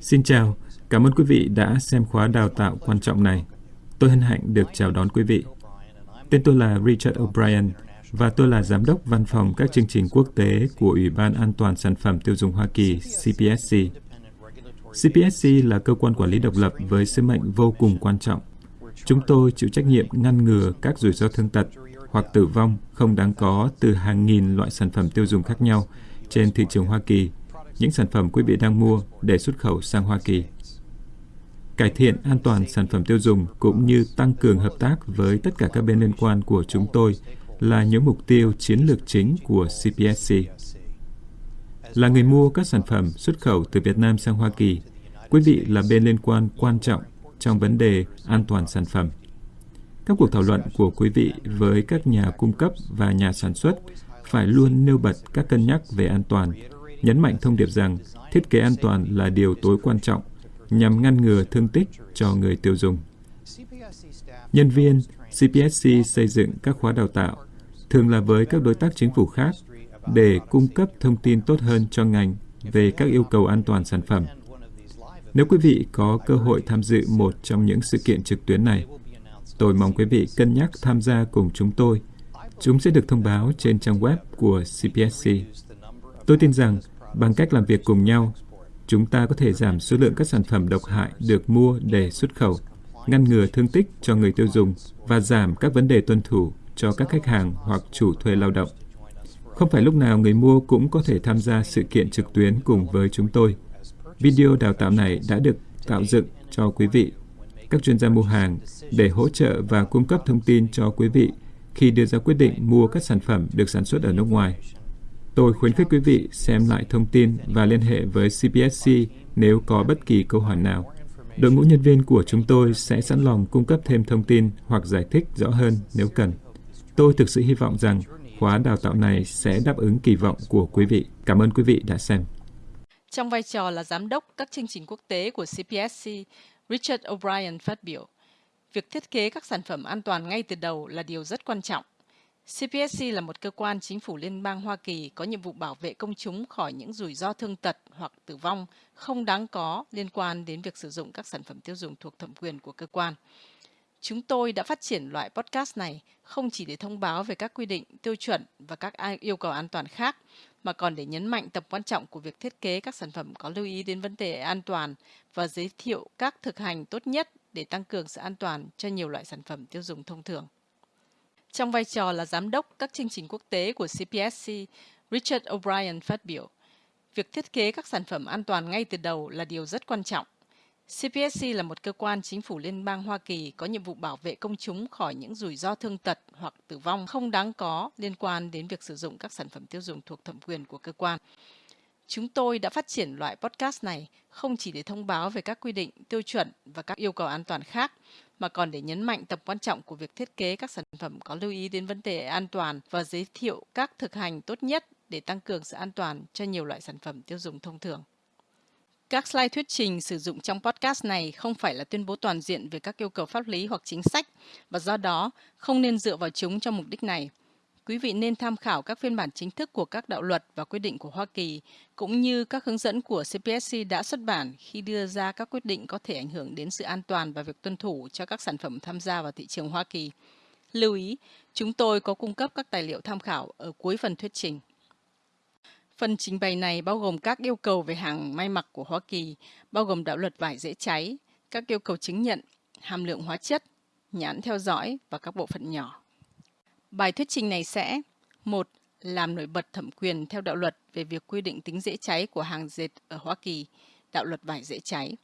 Xin chào, cảm ơn quý vị đã xem khóa đào tạo quan trọng này. Tôi hân hạnh được chào đón quý vị. Tên tôi là Richard O'Brien và tôi là Giám đốc Văn phòng các chương trình quốc tế của Ủy ban An toàn Sản phẩm Tiêu dùng Hoa Kỳ, CPSC. CPSC là cơ quan quản lý độc lập với sứ mệnh vô cùng quan trọng. Chúng tôi chịu trách nhiệm ngăn ngừa các rủi ro thương tật hoặc tử vong không đáng có từ hàng nghìn loại sản phẩm tiêu dùng khác nhau trên thị trường Hoa Kỳ, những sản phẩm quý vị đang mua để xuất khẩu sang Hoa Kỳ. Cải thiện an toàn sản phẩm tiêu dùng cũng như tăng cường hợp tác với tất cả các bên liên quan của chúng tôi là những mục tiêu chiến lược chính của CPSC. Là người mua các sản phẩm xuất khẩu từ Việt Nam sang Hoa Kỳ, quý vị là bên liên quan quan trọng trong vấn đề an toàn sản phẩm. Các cuộc thảo luận của quý vị với các nhà cung cấp và nhà sản xuất phải luôn nêu bật các cân nhắc về an toàn, nhấn mạnh thông điệp rằng thiết kế an toàn là điều tối quan trọng nhằm ngăn ngừa thương tích cho người tiêu dùng. Nhân viên CPSC xây dựng các khóa đào tạo, thường là với các đối tác chính phủ khác, để cung cấp thông tin tốt hơn cho ngành về các yêu cầu an toàn sản phẩm. Nếu quý vị có cơ hội tham dự một trong những sự kiện trực tuyến này, tôi mong quý vị cân nhắc tham gia cùng chúng tôi. Chúng sẽ được thông báo trên trang web của CPSC. Tôi tin rằng bằng cách làm việc cùng nhau, chúng ta có thể giảm số lượng các sản phẩm độc hại được mua để xuất khẩu, ngăn ngừa thương tích cho người tiêu dùng và giảm các vấn đề tuân thủ cho các khách hàng hoặc chủ thuê lao động. Không phải lúc nào người mua cũng có thể tham gia sự kiện trực tuyến cùng với chúng tôi. Video đào tạo này đã được tạo dựng cho quý vị, các chuyên gia mua hàng để hỗ trợ và cung cấp thông tin cho quý vị khi đưa ra quyết định mua các sản phẩm được sản xuất ở nước ngoài. Tôi khuyến khích quý vị xem lại thông tin và liên hệ với CPSC nếu có bất kỳ câu hỏi nào. Đội ngũ nhân viên của chúng tôi sẽ sẵn lòng cung cấp thêm thông tin hoặc giải thích rõ hơn nếu cần. Tôi thực sự hy vọng rằng khóa đào tạo này sẽ đáp ứng kỳ vọng của quý vị. Cảm ơn quý vị đã xem. Trong vai trò là giám đốc các chương trình quốc tế của CPSC, Richard O'Brien phát biểu, việc thiết kế các sản phẩm an toàn ngay từ đầu là điều rất quan trọng. CPSC là một cơ quan chính phủ liên bang Hoa Kỳ có nhiệm vụ bảo vệ công chúng khỏi những rủi ro thương tật hoặc tử vong không đáng có liên quan đến việc sử dụng các sản phẩm tiêu dùng thuộc thẩm quyền của cơ quan. Chúng tôi đã phát triển loại podcast này không chỉ để thông báo về các quy định, tiêu chuẩn và các yêu cầu an toàn khác, mà còn để nhấn mạnh tầm quan trọng của việc thiết kế các sản phẩm có lưu ý đến vấn đề an toàn và giới thiệu các thực hành tốt nhất để tăng cường sự an toàn cho nhiều loại sản phẩm tiêu dùng thông thường. Trong vai trò là giám đốc các chương trình quốc tế của CPSC, Richard O'Brien phát biểu, việc thiết kế các sản phẩm an toàn ngay từ đầu là điều rất quan trọng. CPSC là một cơ quan chính phủ liên bang Hoa Kỳ có nhiệm vụ bảo vệ công chúng khỏi những rủi ro thương tật hoặc tử vong không đáng có liên quan đến việc sử dụng các sản phẩm tiêu dùng thuộc thẩm quyền của cơ quan. Chúng tôi đã phát triển loại podcast này không chỉ để thông báo về các quy định, tiêu chuẩn và các yêu cầu an toàn khác, mà còn để nhấn mạnh tầm quan trọng của việc thiết kế các sản phẩm có lưu ý đến vấn đề an toàn và giới thiệu các thực hành tốt nhất để tăng cường sự an toàn cho nhiều loại sản phẩm tiêu dùng thông thường. Các slide thuyết trình sử dụng trong podcast này không phải là tuyên bố toàn diện về các yêu cầu pháp lý hoặc chính sách, và do đó không nên dựa vào chúng cho mục đích này. Quý vị nên tham khảo các phiên bản chính thức của các đạo luật và quyết định của Hoa Kỳ, cũng như các hướng dẫn của CPSC đã xuất bản khi đưa ra các quyết định có thể ảnh hưởng đến sự an toàn và việc tuân thủ cho các sản phẩm tham gia vào thị trường Hoa Kỳ. Lưu ý, chúng tôi có cung cấp các tài liệu tham khảo ở cuối phần thuyết trình. Phần trình bày này bao gồm các yêu cầu về hàng may mặc của Hoa Kỳ, bao gồm đạo luật vải dễ cháy, các yêu cầu chứng nhận, hàm lượng hóa chất, nhãn theo dõi và các bộ phận nhỏ. Bài thuyết trình này sẽ một Làm nổi bật thẩm quyền theo đạo luật về việc quy định tính dễ cháy của hàng dệt ở Hoa Kỳ, đạo luật vải dễ cháy.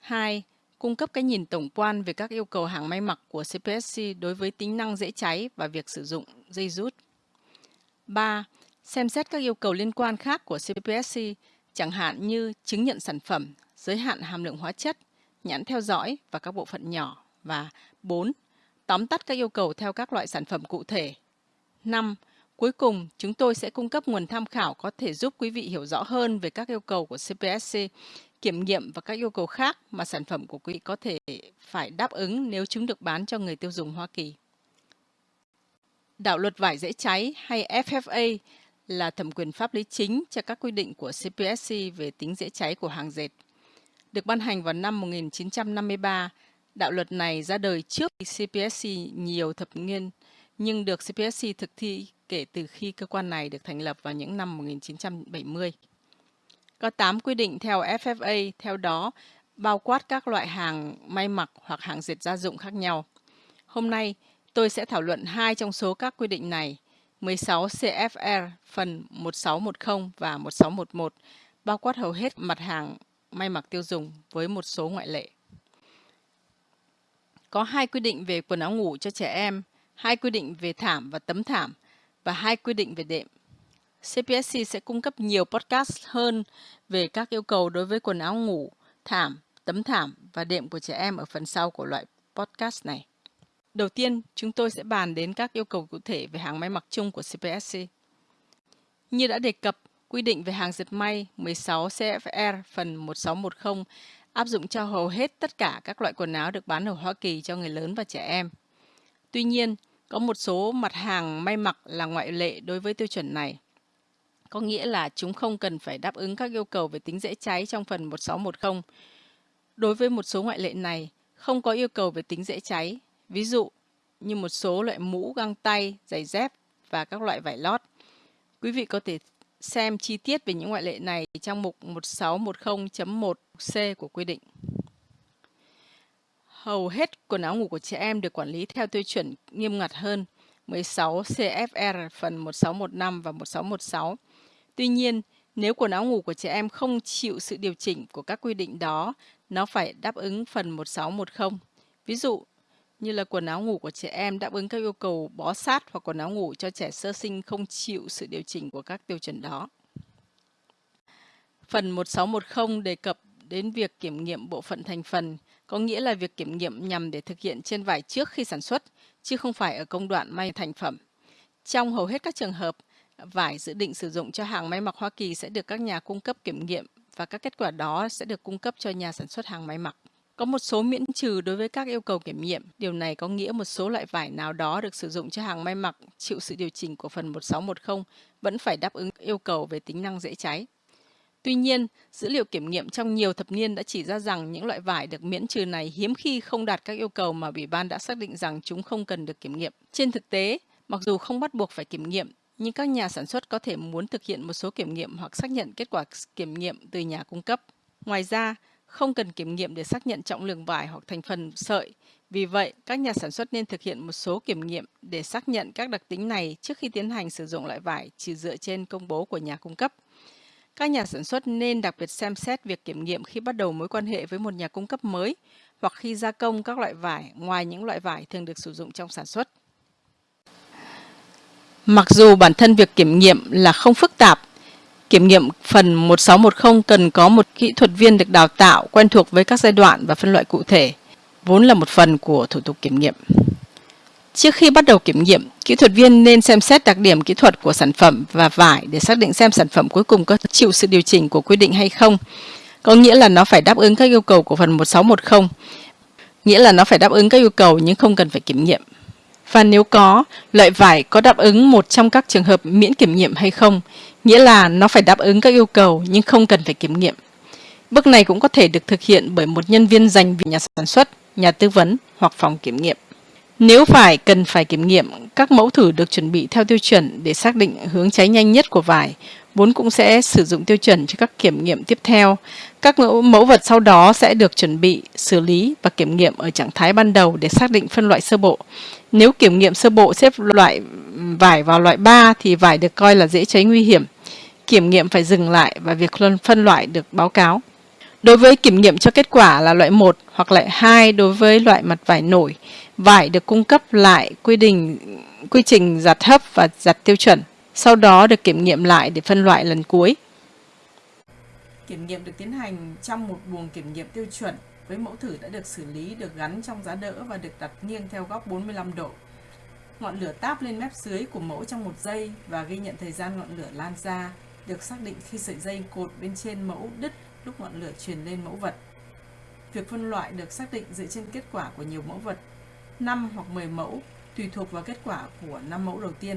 2. Cung cấp cái nhìn tổng quan về các yêu cầu hàng may mặc của CPSC đối với tính năng dễ cháy và việc sử dụng dây rút. 3 xem xét các yêu cầu liên quan khác của CPSC, chẳng hạn như chứng nhận sản phẩm, giới hạn hàm lượng hóa chất, nhãn theo dõi và các bộ phận nhỏ. Và 4. Tóm tắt các yêu cầu theo các loại sản phẩm cụ thể. 5. Cuối cùng, chúng tôi sẽ cung cấp nguồn tham khảo có thể giúp quý vị hiểu rõ hơn về các yêu cầu của CPSC, kiểm nghiệm và các yêu cầu khác mà sản phẩm của quý vị có thể phải đáp ứng nếu chúng được bán cho người tiêu dùng Hoa Kỳ. Đạo luật vải dễ cháy hay FFA là thẩm quyền pháp lý chính cho các quy định của CPSC về tính dễ cháy của hàng dệt. Được ban hành vào năm 1953, đạo luật này ra đời trước CPSC nhiều thập niên, nhưng được CPSC thực thi kể từ khi cơ quan này được thành lập vào những năm 1970. Có 8 quy định theo FFA, theo đó bao quát các loại hàng may mặc hoặc hàng dệt gia dụng khác nhau. Hôm nay, tôi sẽ thảo luận hai trong số các quy định này, 16 CFR phần 1610 và 1611, bao quát hầu hết mặt hàng may mặc tiêu dùng với một số ngoại lệ. Có hai quy định về quần áo ngủ cho trẻ em, hai quy định về thảm và tấm thảm và hai quy định về đệm. CPSC sẽ cung cấp nhiều podcast hơn về các yêu cầu đối với quần áo ngủ, thảm, tấm thảm và đệm của trẻ em ở phần sau của loại podcast này. Đầu tiên, chúng tôi sẽ bàn đến các yêu cầu cụ thể về hàng may mặc chung của CPSC. Như đã đề cập, quy định về hàng dệt may 16 CFR phần 1610 áp dụng cho hầu hết tất cả các loại quần áo được bán ở Hoa Kỳ cho người lớn và trẻ em. Tuy nhiên, có một số mặt hàng may mặc là ngoại lệ đối với tiêu chuẩn này. Có nghĩa là chúng không cần phải đáp ứng các yêu cầu về tính dễ cháy trong phần 1610. Đối với một số ngoại lệ này, không có yêu cầu về tính dễ cháy, ví dụ như một số loại mũ, găng tay, giày dép và các loại vải lót. Quý vị có thể xem chi tiết về những ngoại lệ này trong mục 1610.1c của quy định. Hầu hết quần áo ngủ của trẻ em được quản lý theo tiêu chuẩn nghiêm ngặt hơn 16 CFR phần 1615 và 1616. Tuy nhiên, nếu quần áo ngủ của trẻ em không chịu sự điều chỉnh của các quy định đó, nó phải đáp ứng phần 1610. Ví dụ, như là quần áo ngủ của trẻ em đáp ứng các yêu cầu bó sát hoặc quần áo ngủ cho trẻ sơ sinh không chịu sự điều chỉnh của các tiêu chuẩn đó. Phần 1610 đề cập đến việc kiểm nghiệm bộ phận thành phần, có nghĩa là việc kiểm nghiệm nhằm để thực hiện trên vải trước khi sản xuất, chứ không phải ở công đoạn may thành phẩm. Trong hầu hết các trường hợp, vải dự định sử dụng cho hàng may mặc Hoa Kỳ sẽ được các nhà cung cấp kiểm nghiệm và các kết quả đó sẽ được cung cấp cho nhà sản xuất hàng may mặc. Có một số miễn trừ đối với các yêu cầu kiểm nghiệm. Điều này có nghĩa một số loại vải nào đó được sử dụng cho hàng may mặc chịu sự điều chỉnh của phần 1610 vẫn phải đáp ứng yêu cầu về tính năng dễ cháy. Tuy nhiên, dữ liệu kiểm nghiệm trong nhiều thập niên đã chỉ ra rằng những loại vải được miễn trừ này hiếm khi không đạt các yêu cầu mà Ủy ban đã xác định rằng chúng không cần được kiểm nghiệm. Trên thực tế, mặc dù không bắt buộc phải kiểm nghiệm, nhưng các nhà sản xuất có thể muốn thực hiện một số kiểm nghiệm hoặc xác nhận kết quả kiểm nghiệm từ nhà cung cấp. Ngoài ra, không cần kiểm nghiệm để xác nhận trọng lượng vải hoặc thành phần sợi. Vì vậy, các nhà sản xuất nên thực hiện một số kiểm nghiệm để xác nhận các đặc tính này trước khi tiến hành sử dụng loại vải chỉ dựa trên công bố của nhà cung cấp. Các nhà sản xuất nên đặc biệt xem xét việc kiểm nghiệm khi bắt đầu mối quan hệ với một nhà cung cấp mới hoặc khi gia công các loại vải ngoài những loại vải thường được sử dụng trong sản xuất. Mặc dù bản thân việc kiểm nghiệm là không phức tạp, Kiểm nghiệm phần 1610 cần có một kỹ thuật viên được đào tạo quen thuộc với các giai đoạn và phân loại cụ thể, vốn là một phần của thủ tục kiểm nghiệm. Trước khi bắt đầu kiểm nghiệm, kỹ thuật viên nên xem xét đặc điểm kỹ thuật của sản phẩm và vải để xác định xem sản phẩm cuối cùng có chịu sự điều chỉnh của quy định hay không. Có nghĩa là nó phải đáp ứng các yêu cầu của phần 1610, nghĩa là nó phải đáp ứng các yêu cầu nhưng không cần phải kiểm nghiệm. Và nếu có, loại vải có đáp ứng một trong các trường hợp miễn kiểm nghiệm hay không, nghĩa là nó phải đáp ứng các yêu cầu nhưng không cần phải kiểm nghiệm. Bước này cũng có thể được thực hiện bởi một nhân viên dành vì nhà sản xuất, nhà tư vấn hoặc phòng kiểm nghiệm. Nếu phải cần phải kiểm nghiệm, các mẫu thử được chuẩn bị theo tiêu chuẩn để xác định hướng cháy nhanh nhất của vải, vốn cũng sẽ sử dụng tiêu chuẩn cho các kiểm nghiệm tiếp theo. Các mẫu, vật sau đó sẽ được chuẩn bị, xử lý và kiểm nghiệm ở trạng thái ban đầu để xác định phân loại sơ bộ. Nếu kiểm nghiệm sơ bộ xếp loại vải vào loại 3 thì vải được coi là dễ cháy nguy hiểm. Kiểm nghiệm phải dừng lại và việc phân loại được báo cáo. Đối với kiểm nghiệm cho kết quả là loại 1 hoặc loại 2 đối với loại mặt vải nổi, vải được cung cấp lại quy định quy trình giặt hấp và giặt tiêu chuẩn, sau đó được kiểm nghiệm lại để phân loại lần cuối. Kiểm nghiệm được tiến hành trong một buồng kiểm nghiệm tiêu chuẩn với mẫu thử đã được xử lý, được gắn trong giá đỡ và được đặt nghiêng theo góc 45 độ. Ngọn lửa táp lên mép dưới của mẫu trong một giây và ghi nhận thời gian ngọn lửa lan ra, được xác định khi sợi dây cột bên trên mẫu đứt lúc ngọn lửa truyền lên mẫu vật. Việc phân loại được xác định dựa trên kết quả của nhiều mẫu vật, 5 hoặc 10 mẫu, tùy thuộc vào kết quả của 5 mẫu đầu tiên.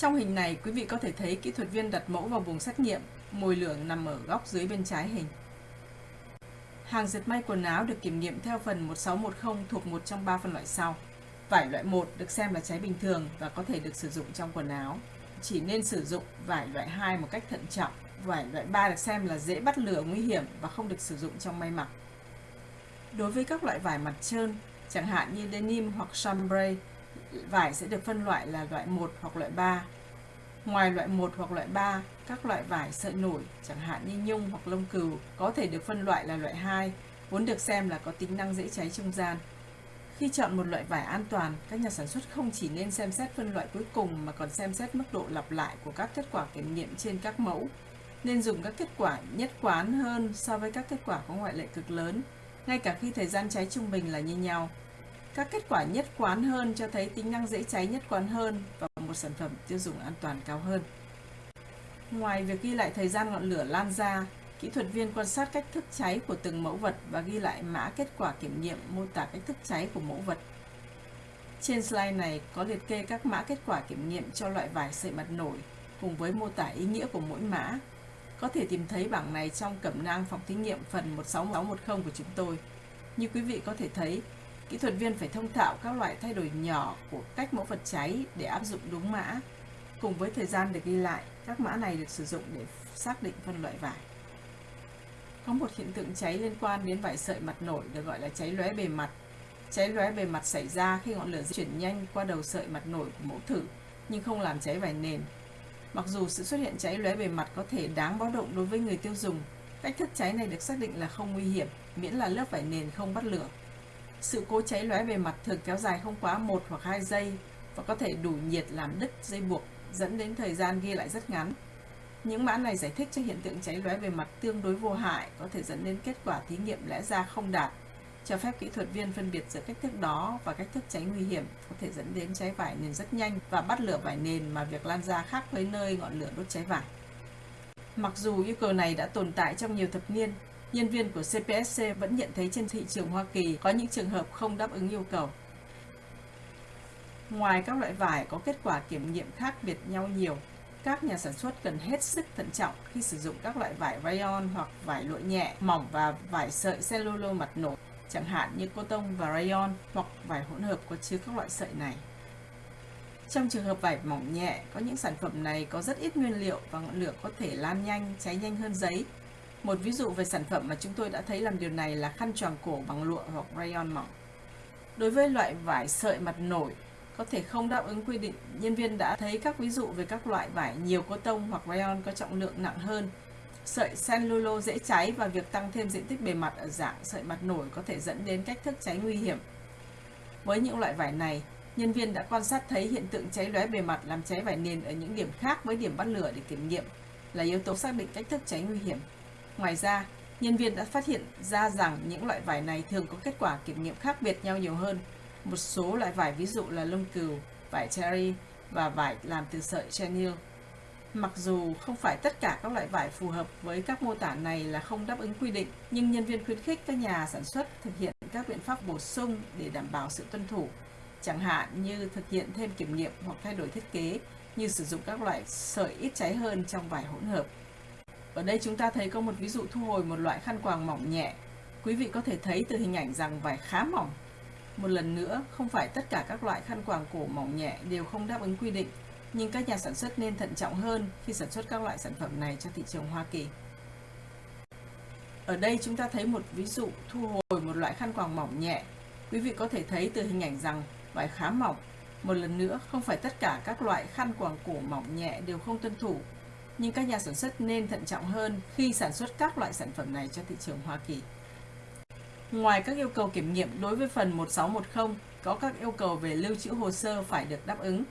Trong hình này, quý vị có thể thấy kỹ thuật viên đặt mẫu vào vùng xét nghiệm, mồi lửa nằm ở góc dưới bên trái hình. Hàng dệt may quần áo được kiểm nghiệm theo phần 1610 thuộc một trong ba phân loại sau. Vải loại 1 được xem là cháy bình thường và có thể được sử dụng trong quần áo. Chỉ nên sử dụng vải loại 2 một cách thận trọng. Vải loại 3 được xem là dễ bắt lửa nguy hiểm và không được sử dụng trong may mặc. Đối với các loại vải mặt trơn, chẳng hạn như denim hoặc chambray, vải sẽ được phân loại là loại 1 hoặc loại 3. Ngoài loại 1 hoặc loại 3, các loại vải sợi nổi, chẳng hạn như nhung hoặc lông cừu, có thể được phân loại là loại 2, vốn được xem là có tính năng dễ cháy trung gian. Khi chọn một loại vải an toàn, các nhà sản xuất không chỉ nên xem xét phân loại cuối cùng mà còn xem xét mức độ lặp lại của các kết quả kiểm nghiệm trên các mẫu. Nên dùng các kết quả nhất quán hơn so với các kết quả có ngoại lệ cực lớn, ngay cả khi thời gian cháy trung bình là như nhau. Các kết quả nhất quán hơn cho thấy tính năng dễ cháy nhất quán hơn và một sản phẩm tiêu dùng an toàn cao hơn. Ngoài việc ghi lại thời gian ngọn lửa lan ra, kỹ thuật viên quan sát cách thức cháy của từng mẫu vật và ghi lại mã kết quả kiểm nghiệm mô tả cách thức cháy của mẫu vật. Trên slide này có liệt kê các mã kết quả kiểm nghiệm cho loại vải sợi mặt nổi cùng với mô tả ý nghĩa của mỗi mã. Có thể tìm thấy bảng này trong cẩm nang phòng thí nghiệm phần 16610 của chúng tôi. Như quý vị có thể thấy, kỹ thuật viên phải thông thạo các loại thay đổi nhỏ của cách mẫu vật cháy để áp dụng đúng mã. Cùng với thời gian được ghi lại, các mã này được sử dụng để xác định phân loại vải. Có một hiện tượng cháy liên quan đến vải sợi mặt nổi được gọi là cháy lóe bề mặt. Cháy lóe bề mặt xảy ra khi ngọn lửa di chuyển nhanh qua đầu sợi mặt nổi của mẫu thử, nhưng không làm cháy vải nền. Mặc dù sự xuất hiện cháy lóe bề mặt có thể đáng báo động đối với người tiêu dùng, cách thức cháy này được xác định là không nguy hiểm, miễn là lớp vải nền không bắt lửa. Sự cố cháy lóe bề mặt thường kéo dài không quá 1 hoặc 2 giây và có thể đủ nhiệt làm đứt dây buộc, dẫn đến thời gian ghi lại rất ngắn. Những mã này giải thích cho hiện tượng cháy lóe bề mặt tương đối vô hại có thể dẫn đến kết quả thí nghiệm lẽ ra không đạt, cho phép kỹ thuật viên phân biệt giữa cách thức đó và cách thức cháy nguy hiểm có thể dẫn đến cháy vải nền rất nhanh và bắt lửa vải nền mà việc lan ra khác với nơi ngọn lửa đốt cháy vải. Mặc dù yêu cầu này đã tồn tại trong nhiều thập niên, nhân viên của CPSC vẫn nhận thấy trên thị trường Hoa Kỳ có những trường hợp không đáp ứng yêu cầu. Ngoài các loại vải có kết quả kiểm nghiệm khác biệt nhau nhiều, các nhà sản xuất cần hết sức thận trọng khi sử dụng các loại vải rayon hoặc vải lụa nhẹ, mỏng và vải sợi cellulo mặt nổi, chẳng hạn như coton và rayon hoặc vải hỗn hợp có chứa các loại sợi này. Trong trường hợp vải mỏng nhẹ, có những sản phẩm này có rất ít nguyên liệu và ngọn lửa có thể lan nhanh, cháy nhanh hơn giấy. Một ví dụ về sản phẩm mà chúng tôi đã thấy làm điều này là khăn choàng cổ bằng lụa hoặc rayon mỏng. Đối với loại vải sợi mặt nổi, có thể không đáp ứng quy định, nhân viên đã thấy các ví dụ về các loại vải nhiều cô tông hoặc rayon có trọng lượng nặng hơn. Sợi cellulo dễ cháy và việc tăng thêm diện tích bề mặt ở dạng sợi mặt nổi có thể dẫn đến cách thức cháy nguy hiểm. Với những loại vải này, nhân viên đã quan sát thấy hiện tượng cháy lóe bề mặt làm cháy vải nền ở những điểm khác với điểm bắt lửa để kiểm nghiệm là yếu tố xác định cách thức cháy nguy hiểm. Ngoài ra, nhân viên đã phát hiện ra rằng những loại vải này thường có kết quả kiểm nghiệm khác biệt nhau nhiều hơn một số loại vải ví dụ là lông cừu, vải cherry và vải làm từ sợi chenille. Mặc dù không phải tất cả các loại vải phù hợp với các mô tả này là không đáp ứng quy định, nhưng nhân viên khuyến khích các nhà sản xuất thực hiện các biện pháp bổ sung để đảm bảo sự tuân thủ, chẳng hạn như thực hiện thêm kiểm nghiệm hoặc thay đổi thiết kế, như sử dụng các loại sợi ít cháy hơn trong vải hỗn hợp. Ở đây chúng ta thấy có một ví dụ thu hồi một loại khăn quàng mỏng nhẹ. Quý vị có thể thấy từ hình ảnh rằng vải khá mỏng một lần nữa, không phải tất cả các loại khăn quàng cổ mỏng nhẹ đều không đáp ứng quy định, nhưng các nhà sản xuất nên thận trọng hơn khi sản xuất các loại sản phẩm này cho thị trường Hoa Kỳ. Ở đây chúng ta thấy một ví dụ thu hồi một loại khăn quàng mỏng nhẹ. Quý vị có thể thấy từ hình ảnh rằng vải khá mỏng. Một lần nữa, không phải tất cả các loại khăn quàng cổ mỏng nhẹ đều không tuân thủ, nhưng các nhà sản xuất nên thận trọng hơn khi sản xuất các loại sản phẩm này cho thị trường Hoa Kỳ. Ngoài các yêu cầu kiểm nghiệm đối với phần 1610, có các yêu cầu về lưu trữ hồ sơ phải được đáp ứng.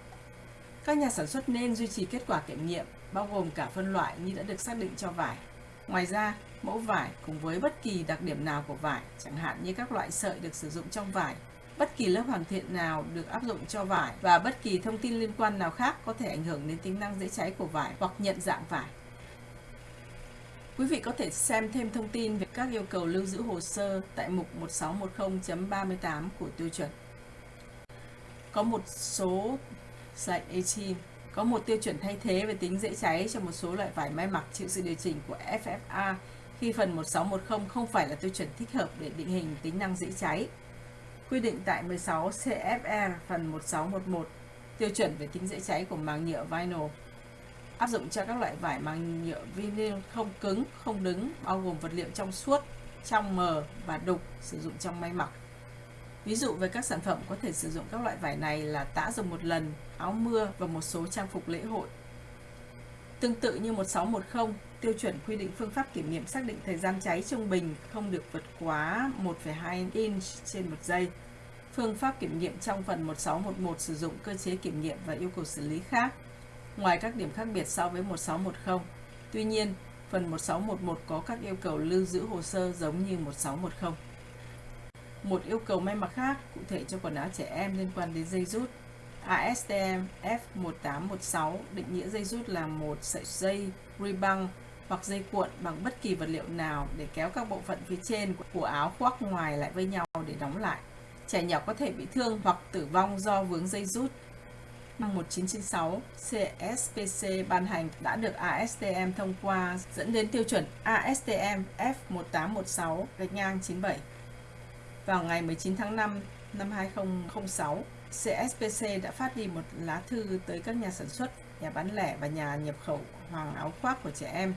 Các nhà sản xuất nên duy trì kết quả kiểm nghiệm, bao gồm cả phân loại như đã được xác định cho vải. Ngoài ra, mẫu vải cùng với bất kỳ đặc điểm nào của vải, chẳng hạn như các loại sợi được sử dụng trong vải, bất kỳ lớp hoàn thiện nào được áp dụng cho vải và bất kỳ thông tin liên quan nào khác có thể ảnh hưởng đến tính năng dễ cháy của vải hoặc nhận dạng vải. Quý vị có thể xem thêm thông tin về các yêu cầu lưu giữ hồ sơ tại mục 1610.38 của tiêu chuẩn. Có một số slide 18 có một tiêu chuẩn thay thế về tính dễ cháy cho một số loại vải may mặc chịu sự điều chỉnh của FFA khi phần 1610 không phải là tiêu chuẩn thích hợp để định hình tính năng dễ cháy. Quy định tại 16 CFR phần 1611 tiêu chuẩn về tính dễ cháy của màng nhựa vinyl áp dụng cho các loại vải màng nhựa vinyl không cứng, không đứng, bao gồm vật liệu trong suốt, trong mờ và đục sử dụng trong may mặc. Ví dụ về các sản phẩm có thể sử dụng các loại vải này là tã dùng một lần, áo mưa và một số trang phục lễ hội. Tương tự như 1610, tiêu chuẩn quy định phương pháp kiểm nghiệm xác định thời gian cháy trung bình không được vượt quá 1,2 inch trên một giây. Phương pháp kiểm nghiệm trong phần 1611 sử dụng cơ chế kiểm nghiệm và yêu cầu xử lý khác, ngoài các điểm khác biệt so với 1610. Tuy nhiên, phần 1611 có các yêu cầu lưu giữ hồ sơ giống như 1610. Một yêu cầu may mặc khác cụ thể cho quần áo trẻ em liên quan đến dây rút. ASTM F1816 định nghĩa dây rút là một sợi dây rebung hoặc dây cuộn bằng bất kỳ vật liệu nào để kéo các bộ phận phía trên của áo khoác ngoài lại với nhau để đóng lại. Trẻ nhỏ có thể bị thương hoặc tử vong do vướng dây rút. Năm 1996, CSPC ban hành đã được ASTM thông qua dẫn đến tiêu chuẩn ASTM F1816 gạch ngang 97. Vào ngày 19 tháng 5 năm 2006, CSPC đã phát đi một lá thư tới các nhà sản xuất, nhà bán lẻ và nhà nhập khẩu hoàng áo khoác của trẻ em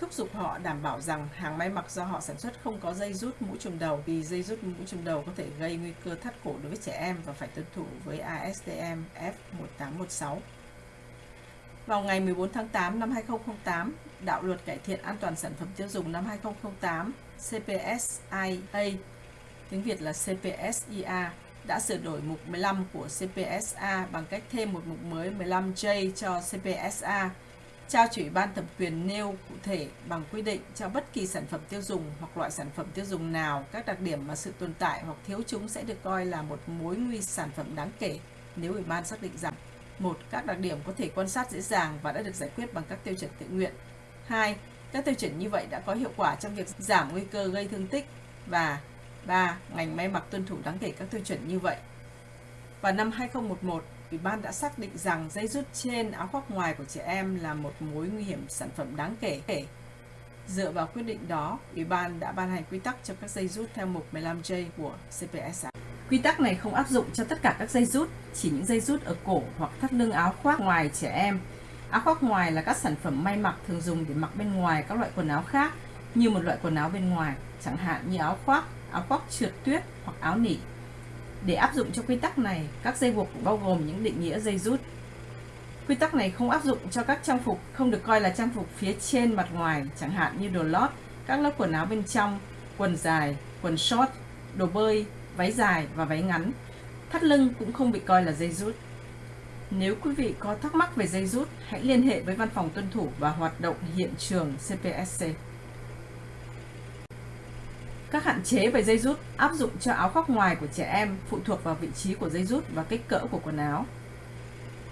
thúc giục họ đảm bảo rằng hàng may mặc do họ sản xuất không có dây rút mũ trùm đầu vì dây rút mũ trùm đầu có thể gây nguy cơ thắt cổ đối với trẻ em và phải tuân thủ với ASTM F1816. Vào ngày 14 tháng 8 năm 2008, Đạo luật cải thiện an toàn sản phẩm tiêu dùng năm 2008 CPSIA, tiếng Việt là CPSIA, đã sửa đổi mục 15 của CPSA bằng cách thêm một mục mới 15J cho CPSA trao chủ ban thẩm quyền nêu cụ thể bằng quy định cho bất kỳ sản phẩm tiêu dùng hoặc loại sản phẩm tiêu dùng nào, các đặc điểm mà sự tồn tại hoặc thiếu chúng sẽ được coi là một mối nguy sản phẩm đáng kể nếu Ủy ban xác định rằng, một, Các đặc điểm có thể quan sát dễ dàng và đã được giải quyết bằng các tiêu chuẩn tự nguyện. 2. Các tiêu chuẩn như vậy đã có hiệu quả trong việc giảm nguy cơ gây thương tích và 3. Ngành may mặc tuân thủ đáng kể các tiêu chuẩn như vậy. Vào năm 2011, Ủy ban đã xác định rằng dây rút trên áo khoác ngoài của trẻ em là một mối nguy hiểm sản phẩm đáng kể. Dựa vào quyết định đó, Ủy ban đã ban hành quy tắc cho các dây rút theo mục 15J của CPSA. Quy tắc này không áp dụng cho tất cả các dây rút, chỉ những dây rút ở cổ hoặc thắt lưng áo khoác ngoài trẻ em. Áo khoác ngoài là các sản phẩm may mặc thường dùng để mặc bên ngoài các loại quần áo khác như một loại quần áo bên ngoài, chẳng hạn như áo khoác, áo khoác trượt tuyết hoặc áo nỉ. Để áp dụng cho quy tắc này, các dây buộc bao gồm những định nghĩa dây rút. Quy tắc này không áp dụng cho các trang phục không được coi là trang phục phía trên mặt ngoài, chẳng hạn như đồ lót, các lớp quần áo bên trong, quần dài, quần short, đồ bơi, váy dài và váy ngắn. Thắt lưng cũng không bị coi là dây rút. Nếu quý vị có thắc mắc về dây rút, hãy liên hệ với Văn phòng tuân thủ và hoạt động hiện trường CPSC. Các hạn chế về dây rút áp dụng cho áo khoác ngoài của trẻ em phụ thuộc vào vị trí của dây rút và kích cỡ của quần áo.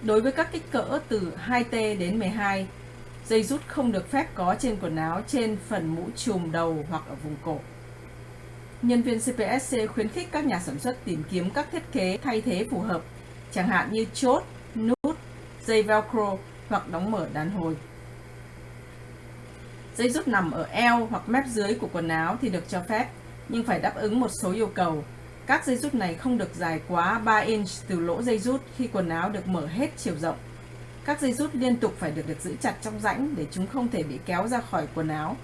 Đối với các kích cỡ từ 2T đến 12, dây rút không được phép có trên quần áo trên phần mũ trùm đầu hoặc ở vùng cổ. Nhân viên CPSC khuyến khích các nhà sản xuất tìm kiếm các thiết kế thay thế phù hợp, chẳng hạn như chốt, nút, dây velcro hoặc đóng mở đàn hồi. Dây rút nằm ở eo hoặc mép dưới của quần áo thì được cho phép, nhưng phải đáp ứng một số yêu cầu. Các dây rút này không được dài quá 3 inch từ lỗ dây rút khi quần áo được mở hết chiều rộng. Các dây rút liên tục phải được được giữ chặt trong rãnh để chúng không thể bị kéo ra khỏi quần áo.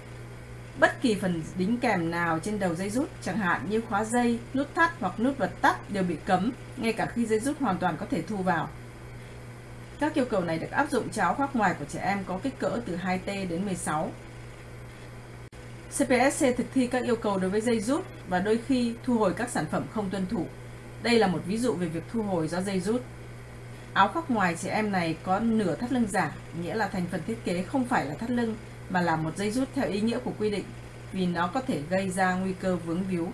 Bất kỳ phần đính kèm nào trên đầu dây rút, chẳng hạn như khóa dây, nút thắt hoặc nút bật tắt đều bị cấm, ngay cả khi dây rút hoàn toàn có thể thu vào. Các yêu cầu này được áp dụng cho áo khoác ngoài của trẻ em có kích cỡ từ 2T đến 16. CPSC thực thi các yêu cầu đối với dây rút và đôi khi thu hồi các sản phẩm không tuân thủ. Đây là một ví dụ về việc thu hồi do dây rút. Áo khoác ngoài trẻ em này có nửa thắt lưng giả, nghĩa là thành phần thiết kế không phải là thắt lưng mà là một dây rút theo ý nghĩa của quy định vì nó có thể gây ra nguy cơ vướng víu.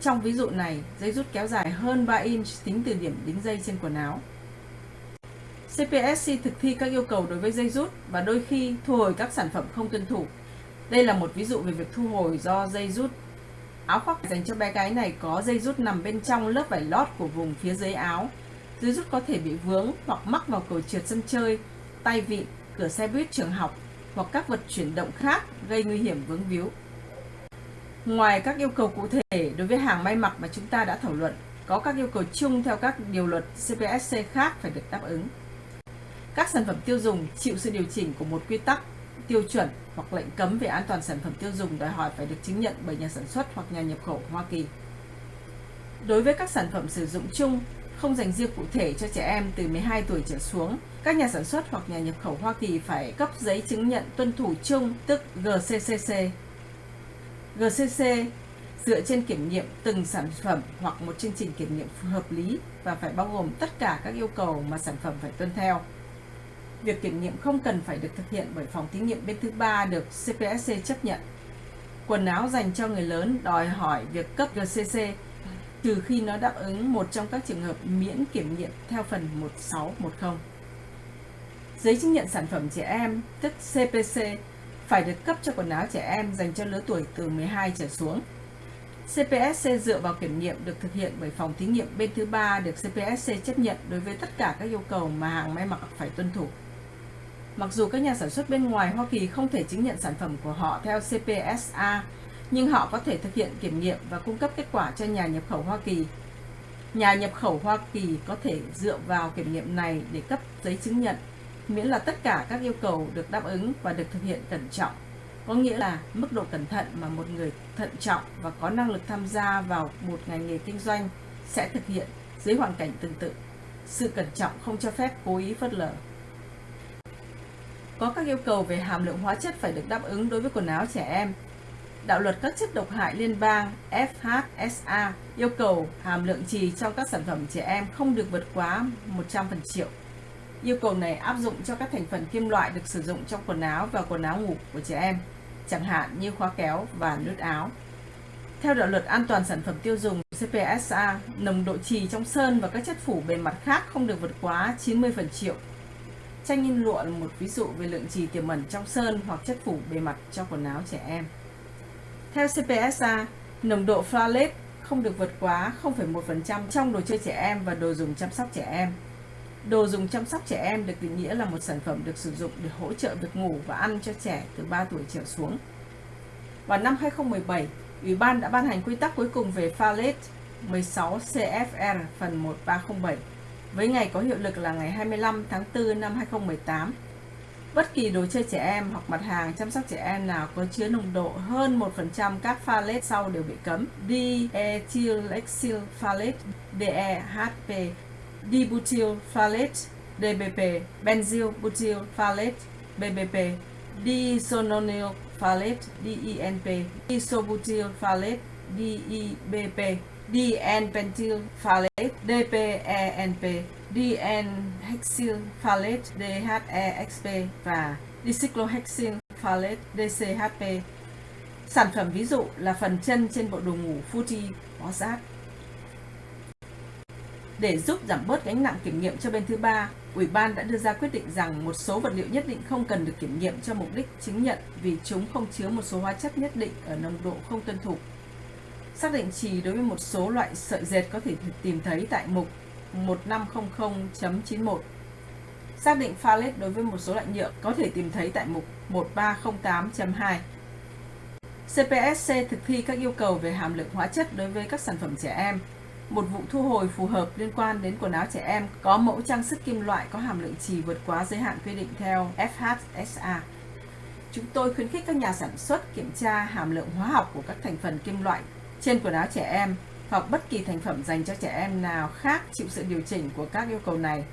Trong ví dụ này, dây rút kéo dài hơn 3 inch tính từ điểm đính dây trên quần áo. CPSC thực thi các yêu cầu đối với dây rút và đôi khi thu hồi các sản phẩm không tuân thủ đây là một ví dụ về việc thu hồi do dây rút. Áo khoác dành cho bé gái này có dây rút nằm bên trong lớp vải lót của vùng phía dưới áo. Dây rút có thể bị vướng hoặc mắc vào cầu trượt sân chơi, tay vịn, cửa xe buýt trường học hoặc các vật chuyển động khác gây nguy hiểm vướng víu. Ngoài các yêu cầu cụ thể đối với hàng may mặc mà chúng ta đã thảo luận, có các yêu cầu chung theo các điều luật CPSC khác phải được đáp ứng. Các sản phẩm tiêu dùng chịu sự điều chỉnh của một quy tắc, tiêu chuẩn hoặc lệnh cấm về an toàn sản phẩm tiêu dùng đòi hỏi phải được chứng nhận bởi nhà sản xuất hoặc nhà nhập khẩu Hoa Kỳ. Đối với các sản phẩm sử dụng chung, không dành riêng cụ thể cho trẻ em từ 12 tuổi trở xuống, các nhà sản xuất hoặc nhà nhập khẩu Hoa Kỳ phải cấp giấy chứng nhận tuân thủ chung, tức GCCC. GCC dựa trên kiểm nghiệm từng sản phẩm hoặc một chương trình kiểm nghiệm hợp lý và phải bao gồm tất cả các yêu cầu mà sản phẩm phải tuân theo. Việc kiểm nghiệm không cần phải được thực hiện bởi phòng thí nghiệm bên thứ ba được CPSC chấp nhận. Quần áo dành cho người lớn đòi hỏi việc cấp GCC trừ khi nó đáp ứng một trong các trường hợp miễn kiểm nghiệm theo phần 1610. Giấy chứng nhận sản phẩm trẻ em, tức CPC, phải được cấp cho quần áo trẻ em dành cho lứa tuổi từ 12 trở xuống. CPSC dựa vào kiểm nghiệm được thực hiện bởi phòng thí nghiệm bên thứ ba được CPSC chấp nhận đối với tất cả các yêu cầu mà hàng may mặc phải tuân thủ. Mặc dù các nhà sản xuất bên ngoài Hoa Kỳ không thể chứng nhận sản phẩm của họ theo CPSA, nhưng họ có thể thực hiện kiểm nghiệm và cung cấp kết quả cho nhà nhập khẩu Hoa Kỳ. Nhà nhập khẩu Hoa Kỳ có thể dựa vào kiểm nghiệm này để cấp giấy chứng nhận, miễn là tất cả các yêu cầu được đáp ứng và được thực hiện cẩn trọng. Có nghĩa là mức độ cẩn thận mà một người thận trọng và có năng lực tham gia vào một ngành nghề kinh doanh sẽ thực hiện dưới hoàn cảnh tương tự. Sự cẩn trọng không cho phép cố ý phớt lờ. Có các yêu cầu về hàm lượng hóa chất phải được đáp ứng đối với quần áo trẻ em. Đạo luật các chất độc hại liên bang FHSA yêu cầu hàm lượng trì trong các sản phẩm trẻ em không được vượt quá 100 phần triệu. Yêu cầu này áp dụng cho các thành phần kim loại được sử dụng trong quần áo và quần áo ngủ của trẻ em, chẳng hạn như khóa kéo và nút áo. Theo đạo luật an toàn sản phẩm tiêu dùng CPSA, nồng độ trì trong sơn và các chất phủ bề mặt khác không được vượt quá 90 phần triệu Tranh in lụa là một ví dụ về lượng trì tiềm ẩn trong sơn hoặc chất phủ bề mặt cho quần áo trẻ em. Theo CPSA, nồng độ phthalate không được vượt quá 0,1% trong đồ chơi trẻ em và đồ dùng chăm sóc trẻ em. Đồ dùng chăm sóc trẻ em được định nghĩa là một sản phẩm được sử dụng để hỗ trợ việc ngủ và ăn cho trẻ từ 3 tuổi trở xuống. Vào năm 2017, Ủy ban đã ban hành quy tắc cuối cùng về phthalate 16 CFR phần 1307 với ngày có hiệu lực là ngày 25 tháng 4 năm 2018. Bất kỳ đồ chơi trẻ em hoặc mặt hàng chăm sóc trẻ em nào có chứa nồng độ hơn 1% các phthalate sau đều bị cấm. Diethylexyl phthalate, DEHP, dibutyl phthalate, DBP, benzyl butyl phthalate, BBP, diisononyl phthalate, DENP, isobutyl phthalate, DEBP, DN-pentyl phthalate, DPENP, DN-hexyl phthalate, DHEXP và dicyclohexyl phthalate, DCHP. Sản phẩm ví dụ là phần chân trên bộ đồ ngủ Fuji có rác. Để giúp giảm bớt gánh nặng kiểm nghiệm cho bên thứ ba, Ủy ban đã đưa ra quyết định rằng một số vật liệu nhất định không cần được kiểm nghiệm cho mục đích chứng nhận vì chúng không chứa một số hóa chất nhất định ở nồng độ không tuân thủ Xác định trì đối với một số loại sợi dệt có thể tìm thấy tại mục 1500.91. Xác định phalet đối với một số loại nhựa có thể tìm thấy tại mục 1308.2. CPSC thực thi các yêu cầu về hàm lượng hóa chất đối với các sản phẩm trẻ em. Một vụ thu hồi phù hợp liên quan đến quần áo trẻ em có mẫu trang sức kim loại có hàm lượng trì vượt quá giới hạn quy định theo FHSA. Chúng tôi khuyến khích các nhà sản xuất kiểm tra hàm lượng hóa học của các thành phần kim loại trên quần áo trẻ em hoặc bất kỳ thành phẩm dành cho trẻ em nào khác chịu sự điều chỉnh của các yêu cầu này,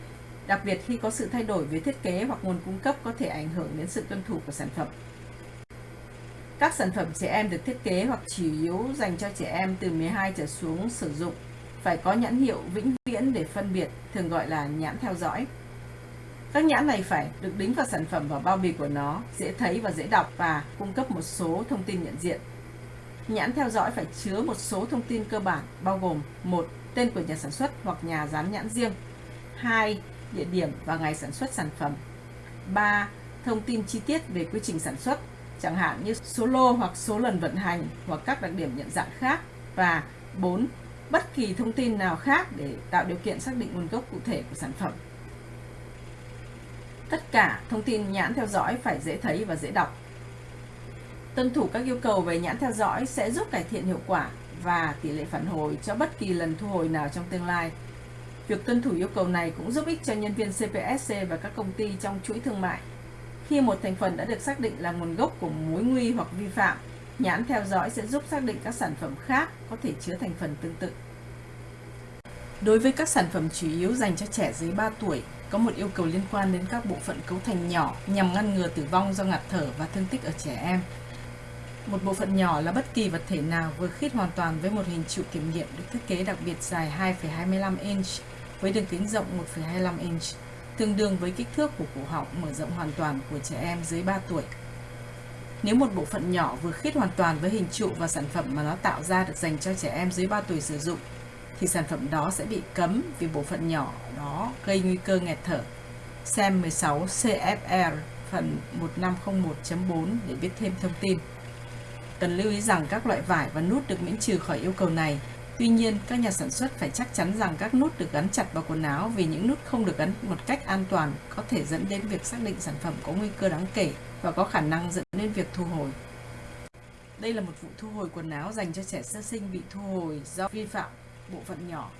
đặc biệt khi có sự thay đổi về thiết kế hoặc nguồn cung cấp có thể ảnh hưởng đến sự tuân thủ của sản phẩm. Các sản phẩm trẻ em được thiết kế hoặc chủ yếu dành cho trẻ em từ 12 trở xuống sử dụng phải có nhãn hiệu vĩnh viễn để phân biệt, thường gọi là nhãn theo dõi. Các nhãn này phải được đính vào sản phẩm và bao bì của nó, dễ thấy và dễ đọc và cung cấp một số thông tin nhận diện Nhãn theo dõi phải chứa một số thông tin cơ bản, bao gồm một, Tên của nhà sản xuất hoặc nhà dán nhãn riêng 2. Địa điểm và ngày sản xuất sản phẩm 3. Thông tin chi tiết về quy trình sản xuất, chẳng hạn như số lô hoặc số lần vận hành hoặc các đặc điểm nhận dạng khác và 4. bất kỳ thông tin nào khác để tạo điều kiện xác định nguồn gốc cụ thể của sản phẩm. Tất cả thông tin nhãn theo dõi phải dễ thấy và dễ đọc. Tuân thủ các yêu cầu về nhãn theo dõi sẽ giúp cải thiện hiệu quả và tỷ lệ phản hồi cho bất kỳ lần thu hồi nào trong tương lai. Việc tuân thủ yêu cầu này cũng giúp ích cho nhân viên CPSC và các công ty trong chuỗi thương mại. Khi một thành phần đã được xác định là nguồn gốc của mối nguy hoặc vi phạm, nhãn theo dõi sẽ giúp xác định các sản phẩm khác có thể chứa thành phần tương tự. Đối với các sản phẩm chủ yếu dành cho trẻ dưới 3 tuổi, có một yêu cầu liên quan đến các bộ phận cấu thành nhỏ nhằm ngăn ngừa tử vong do ngạt thở và thương tích ở trẻ em. Một bộ phận nhỏ là bất kỳ vật thể nào vừa khít hoàn toàn với một hình trụ kiểm nghiệm được thiết kế đặc biệt dài 2,25 inch với đường kính rộng 1,25 inch, tương đương với kích thước của cổ họng mở rộng hoàn toàn của trẻ em dưới 3 tuổi. Nếu một bộ phận nhỏ vừa khít hoàn toàn với hình trụ và sản phẩm mà nó tạo ra được dành cho trẻ em dưới 3 tuổi sử dụng, thì sản phẩm đó sẽ bị cấm vì bộ phận nhỏ đó gây nguy cơ nghẹt thở. Xem 16 CFR phần 1501.4 để biết thêm thông tin. Cần lưu ý rằng các loại vải và nút được miễn trừ khỏi yêu cầu này. Tuy nhiên, các nhà sản xuất phải chắc chắn rằng các nút được gắn chặt vào quần áo vì những nút không được gắn một cách an toàn có thể dẫn đến việc xác định sản phẩm có nguy cơ đáng kể và có khả năng dẫn đến việc thu hồi. Đây là một vụ thu hồi quần áo dành cho trẻ sơ sinh bị thu hồi do vi phạm bộ phận nhỏ.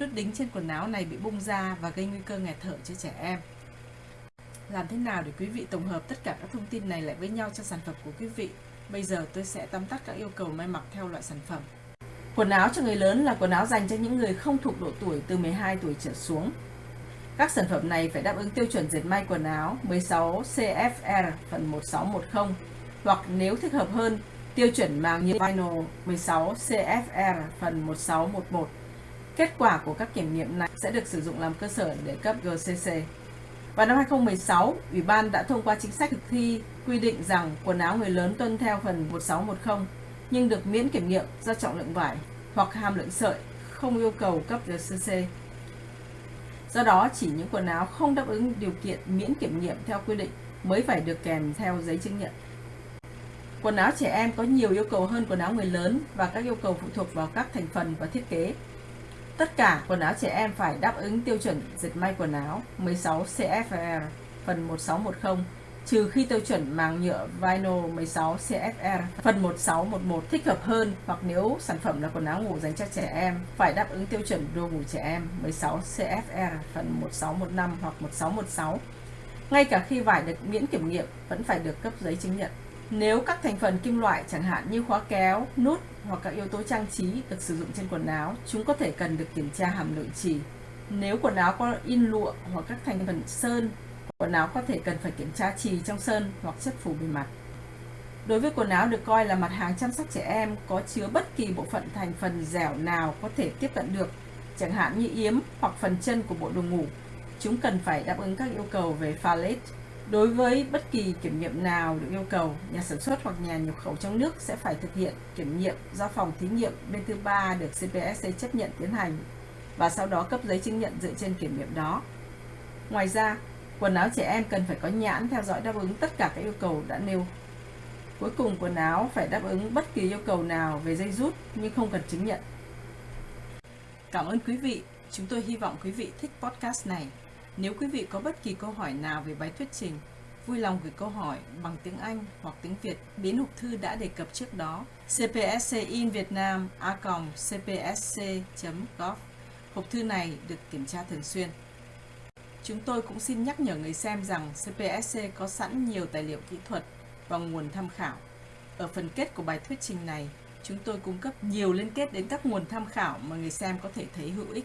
Nút đính trên quần áo này bị bung ra và gây nguy cơ nghẹt thở cho trẻ em. Làm thế nào để quý vị tổng hợp tất cả các thông tin này lại với nhau cho sản phẩm của quý vị? Bây giờ tôi sẽ tóm tắt các yêu cầu may mặc theo loại sản phẩm. Quần áo cho người lớn là quần áo dành cho những người không thuộc độ tuổi từ 12 tuổi trở xuống. Các sản phẩm này phải đáp ứng tiêu chuẩn dệt may quần áo 16 CFR phần 1610 hoặc nếu thích hợp hơn, tiêu chuẩn màng như vinyl 16 CFR phần 1611. Kết quả của các kiểm nghiệm này sẽ được sử dụng làm cơ sở để cấp GCC. Vào năm 2016, Ủy ban đã thông qua chính sách thực thi quy định rằng quần áo người lớn tuân theo phần 1610 nhưng được miễn kiểm nghiệm do trọng lượng vải hoặc hàm lượng sợi không yêu cầu cấp RCC. Do đó, chỉ những quần áo không đáp ứng điều kiện miễn kiểm nghiệm theo quy định mới phải được kèm theo giấy chứng nhận. Quần áo trẻ em có nhiều yêu cầu hơn quần áo người lớn và các yêu cầu phụ thuộc vào các thành phần và thiết kế. Tất cả quần áo trẻ em phải đáp ứng tiêu chuẩn dệt may quần áo 16 CFR phần 1610 trừ khi tiêu chuẩn màng nhựa vinyl 16 CFR phần 1611 thích hợp hơn hoặc nếu sản phẩm là quần áo ngủ dành cho trẻ em, phải đáp ứng tiêu chuẩn đồ ngủ trẻ em 16 CFR phần 1615 hoặc 1616. Ngay cả khi vải được miễn kiểm nghiệm, vẫn phải được cấp giấy chứng nhận. Nếu các thành phần kim loại chẳng hạn như khóa kéo, nút hoặc các yếu tố trang trí được sử dụng trên quần áo, chúng có thể cần được kiểm tra hàm lượng trì. Nếu quần áo có in lụa hoặc các thành phần sơn, quần áo có thể cần phải kiểm tra trì trong sơn hoặc chất phủ bề mặt. Đối với quần áo được coi là mặt hàng chăm sóc trẻ em có chứa bất kỳ bộ phận thành phần dẻo nào có thể tiếp cận được, chẳng hạn như yếm hoặc phần chân của bộ đồ ngủ, chúng cần phải đáp ứng các yêu cầu về pha Đối với bất kỳ kiểm nghiệm nào được yêu cầu, nhà sản xuất hoặc nhà nhập khẩu trong nước sẽ phải thực hiện kiểm nghiệm do phòng thí nghiệm bên thứ ba được CPSC chấp nhận tiến hành và sau đó cấp giấy chứng nhận dựa trên kiểm nghiệm đó. Ngoài ra, quần áo trẻ em cần phải có nhãn theo dõi đáp ứng tất cả các yêu cầu đã nêu. Cuối cùng, quần áo phải đáp ứng bất kỳ yêu cầu nào về dây rút nhưng không cần chứng nhận. Cảm ơn quý vị. Chúng tôi hy vọng quý vị thích podcast này. Nếu quý vị có bất kỳ câu hỏi nào về bài thuyết trình, vui lòng gửi câu hỏi bằng tiếng Anh hoặc tiếng Việt đến hộp thư đã đề cập trước đó cpsc in việt nam a cpsc.gov. Hộp thư này được kiểm tra thường xuyên. Chúng tôi cũng xin nhắc nhở người xem rằng CPSC có sẵn nhiều tài liệu kỹ thuật và nguồn tham khảo. Ở phần kết của bài thuyết trình này, chúng tôi cung cấp nhiều liên kết đến các nguồn tham khảo mà người xem có thể thấy hữu ích.